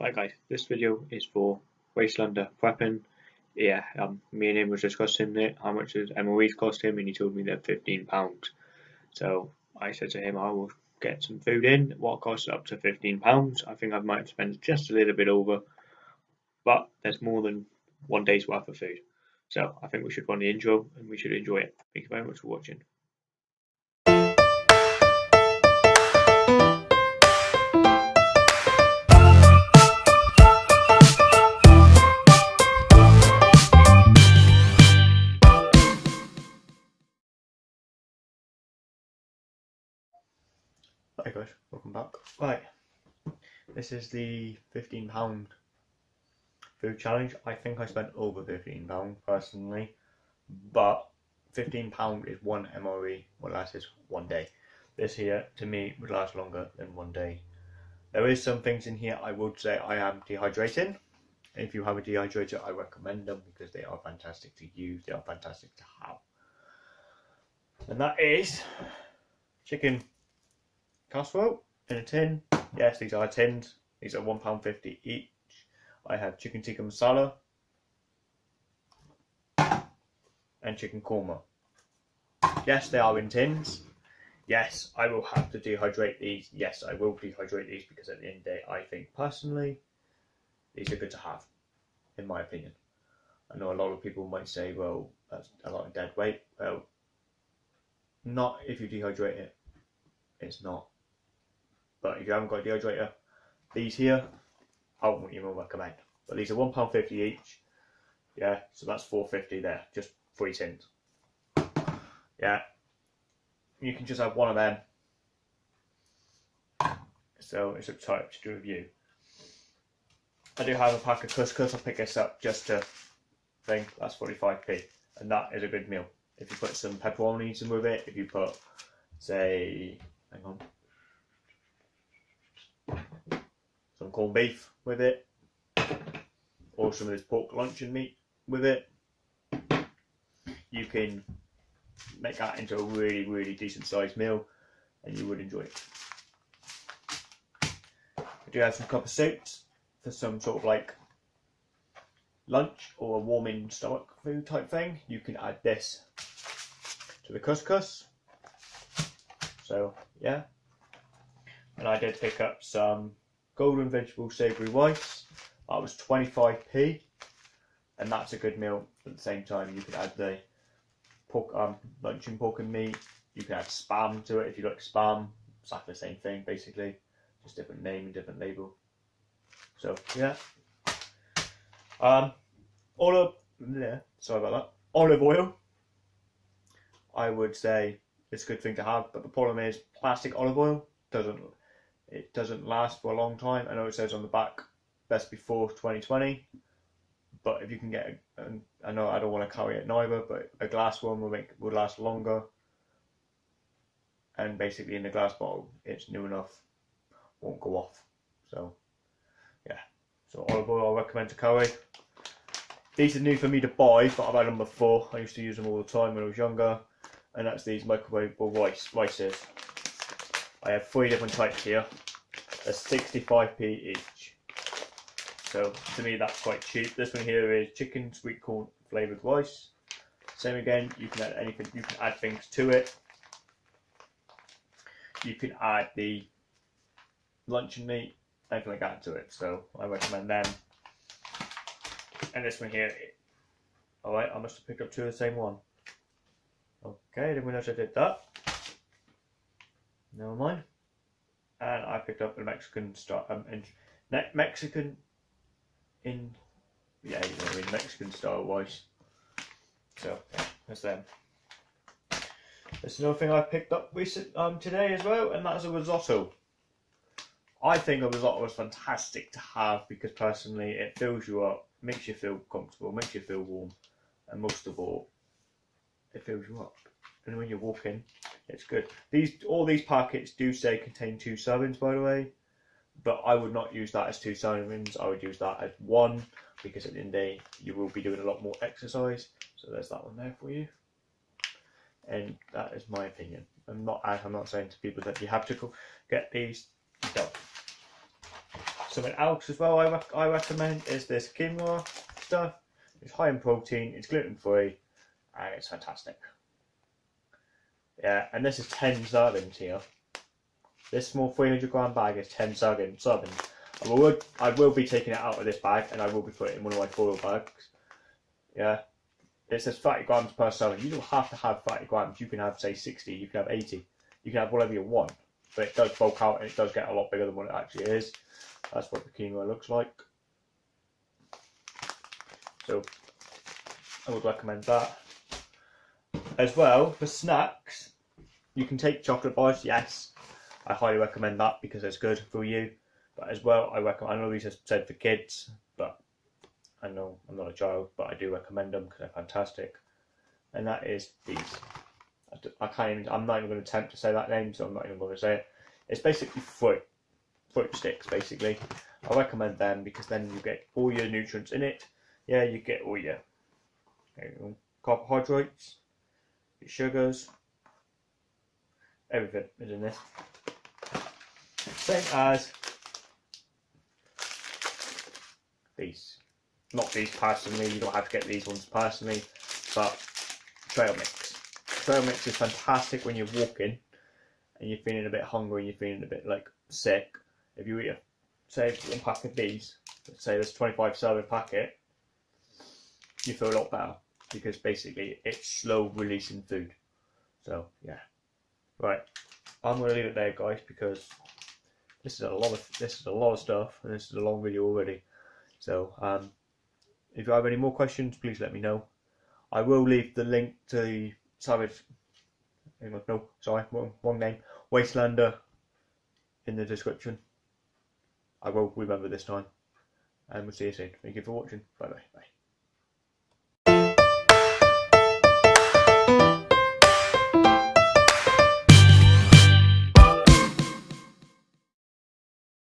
Right guys, this video is for Wastelander Prepping. Yeah, um, me and him was discussing it, how much his MOEs cost him, and he told me they're £15. So I said to him, I will get some food in, what costs up to £15. I think I might spend just a little bit over, but there's more than one day's worth of food. So I think we should run the intro and we should enjoy it. Thank you very much for watching. Hi guys, welcome back. Right, this is the £15 food challenge. I think I spent over £15 personally, but £15 is one MOE, what lasts is one day. This here, to me, would last longer than one day. There is some things in here I would say I am dehydrating. If you have a dehydrator, I recommend them because they are fantastic to use, they are fantastic to have. And that is chicken casserole in a tin. Yes, these are tins. These are £1.50 each. I have chicken tikka masala and chicken korma. Yes, they are in tins. Yes, I will have to dehydrate these. Yes, I will dehydrate these because at the end of the day, I think personally, these are good to have, in my opinion. I know a lot of people might say, well, that's a lot of dead weight. Well, not if you dehydrate it. It's not. But if you haven't got a dehydrator, these here, I wouldn't even recommend. But these are £1.50 each. Yeah, so that's 450 there, just three tins. Yeah, you can just have one of them. So it's up to to you. I do have a pack of couscous. I'll pick this up just to think that's 45p, and that is a good meal. If you put some pepperonis in with it, if you put, say, corned beef with it, or some of this pork luncheon meat with it. You can make that into a really, really decent sized meal and you would enjoy it. I do have some Cup a Soups for some sort of like lunch or a warming stomach food type thing. You can add this to the couscous. So yeah. And I did pick up some golden vegetable savoury rice. That was 25p, and that's a good meal. At the same time, you could add the pork, um, luncheon pork and meat. You can add spam to it if you like spam. Like the same thing basically, just different name and different label. So yeah. Um, olive, yeah, sorry about that. Olive oil. I would say it's a good thing to have, but the problem is plastic olive oil doesn't it doesn't last for a long time. I know it says on the back best before 2020, but if you can get, a, I know I don't want to carry it neither, but a glass one will make would last longer. And basically, in the glass bottle, it's new enough, won't go off. So, yeah. So olive oil I recommend to carry. These are new for me to buy, but I've had them before. I used to use them all the time when I was younger, and that's these microwavable rice rices. I have three different types here. They're 65p each. So to me that's quite cheap. This one here is chicken sweet corn flavoured rice. Same again, you can add anything, you can add things to it. You can add the luncheon meat, anything like that to it. So I recommend them. And this one here, alright, I must have picked up two of the same one. Okay, didn't realize I did that. Never mind. And I picked up a Mexican style, um, in, Mexican in, yeah, you know, in Mexican style wise. So that's them. There's another thing I picked up recent um today as well, and that's a risotto. I think a risotto is fantastic to have because personally it fills you up, makes you feel comfortable, makes you feel warm, and most of all, it fills you up and when you're walking, it's good. These all these packets do say contain two servings, by the way, but I would not use that as two servings. I would use that as one because at the end of the day you will be doing a lot more exercise. So there's that one there for you, and that is my opinion. I'm not I'm not saying to people that you have to get these. You. Something else as well I, I recommend is this quinoa stuff. It's high in protein, it's gluten free, and it's fantastic. Yeah, and this is 10 servings here. This small 300 gram bag is 10 servings. I will, I will be taking it out of this bag and I will be putting it in one of my foil bags. Yeah, it says 30 grams per serving. You don't have to have 30 grams. You can have, say, 60, you can have 80, you can have whatever you want. But it does bulk out and it does get a lot bigger than what it actually is. That's what the quinoa looks like. So, I would recommend that. As well, for snacks, you can take chocolate bars, yes. I highly recommend that because it's good for you. But as well, I recommend, I know these are said for kids, but I know I'm not a child, but I do recommend them because they're fantastic. And that is these. I can't even, I'm not even going to attempt to say that name, so I'm not even going to say it. It's basically fruit, fruit sticks, basically. I recommend them because then you get all your nutrients in it. Yeah, you get all your you carbohydrates, your sugars, everything is in this. Same as these. Not these personally, you don't have to get these ones personally, but trail mix. Trail mix is fantastic when you're walking and you're feeling a bit hungry and you're feeling a bit like sick. If you eat a, say one pack of these, say this 25 serving packet, you feel a lot better because basically it's slow releasing food. So yeah, right. I'm gonna leave it there, guys, because this is a lot of this is a lot of stuff, and this is a long video already. So um, if you have any more questions, please let me know. I will leave the link to the Savage. No, sorry, wrong, wrong name. Wastelander in the description. I will remember this time. And we'll see you soon. Thank you for watching. Bye bye. Bye.